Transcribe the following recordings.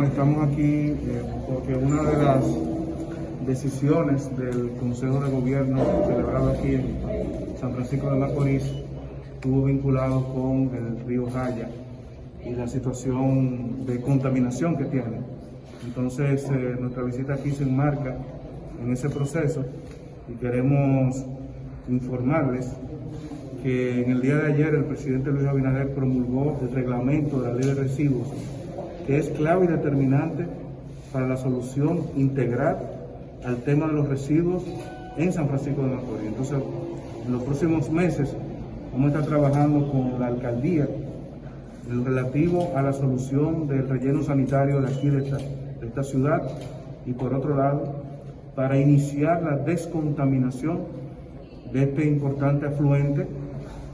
Estamos aquí eh, porque una de las decisiones del Consejo de Gobierno celebrado aquí en San Francisco de Macorís estuvo vinculado con el río Jaya y la situación de contaminación que tiene. Entonces, eh, nuestra visita aquí se enmarca en ese proceso y queremos informarles que en el día de ayer el presidente Luis Abinader promulgó el reglamento de la ley de residuos, es clave y determinante para la solución integral al tema de los residuos en San Francisco de Macorís. Entonces, en los próximos meses vamos a estar trabajando con la alcaldía en relativo a la solución del relleno sanitario de aquí de esta, de esta ciudad y por otro lado, para iniciar la descontaminación de este importante afluente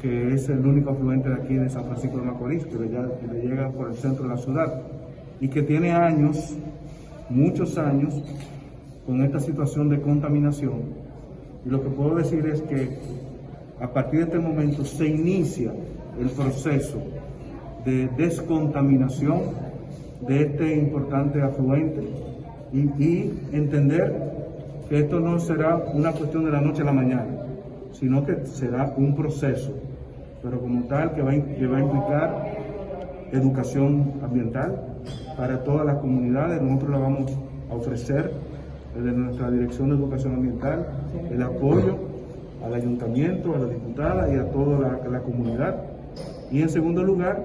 que es el único afluente de aquí de San Francisco de Macorís, que le llega por el centro de la ciudad y que tiene años, muchos años, con esta situación de contaminación. Y lo que puedo decir es que a partir de este momento se inicia el proceso de descontaminación de este importante afluente y, entender que esto no será una cuestión de la noche a la mañana, sino que será un proceso pero como tal que va a implicar educación ambiental para todas las comunidades. Nosotros le vamos a ofrecer desde nuestra Dirección de Educación Ambiental el apoyo al ayuntamiento, a la diputada y a toda la, la comunidad. Y en segundo lugar,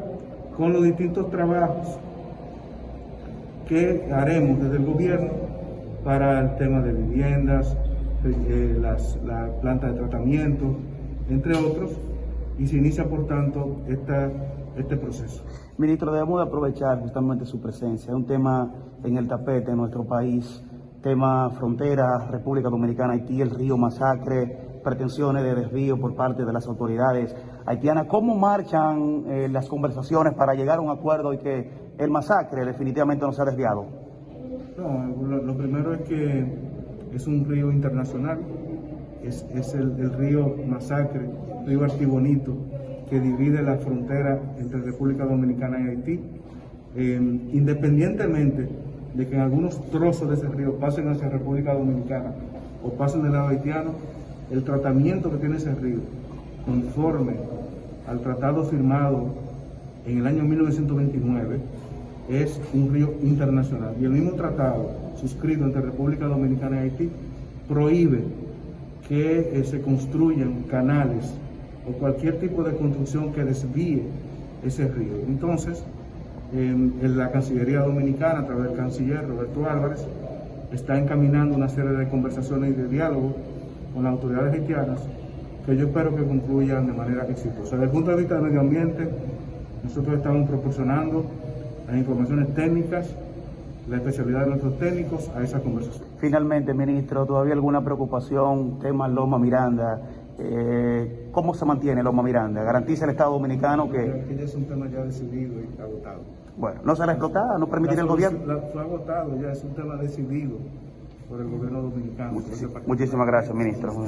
con los distintos trabajos que haremos desde el gobierno para el tema de viviendas, eh, las, la planta de tratamiento, entre otros, y se inicia, por tanto, esta, este proceso. Ministro, debemos de aprovechar justamente su presencia. Es un tema en el tapete en nuestro país, tema frontera, República Dominicana, Haití, el río Masacre, pretensiones de desvío por parte de las autoridades haitianas. ¿Cómo marchan eh, las conversaciones para llegar a un acuerdo y que el masacre definitivamente no sea desviado? No, lo, lo primero es que es un río internacional, es, es el, el, río Masacre, río Artibonito, que divide la frontera entre República Dominicana y Haití. Eh, independientemente de que en algunos trozos de ese río pasen hacia República Dominicana o pasen del lado haitiano, el tratamiento que tiene ese río, conforme al tratado firmado en el año 1929, es un río internacional. Y el mismo tratado suscrito entre República Dominicana y Haití prohíbe que eh, se construyan canales o cualquier tipo de construcción que desvíe ese río. Entonces, en, la Cancillería Dominicana, a través del canciller Roberto Álvarez, está encaminando una serie de conversaciones y de diálogo con las autoridades haitianas que yo espero que concluyan de manera exitosa. Desde el punto de vista del medio ambiente, nosotros estamos proporcionando las informaciones técnicas la especialidad de nuestros técnicos a esa conversación. Finalmente, ministro, ¿todavía alguna preocupación, tema Loma Miranda? Eh, ¿Cómo se mantiene Loma Miranda? ¿Garantiza el Estado Dominicano que...? Que ya es un tema ya decidido y agotado. Bueno, ¿no será explotada? ¿No permitirá el gobierno? La, fue agotado, ya es un tema decidido por el gobierno dominicano. Muchísimas gracias, ministro.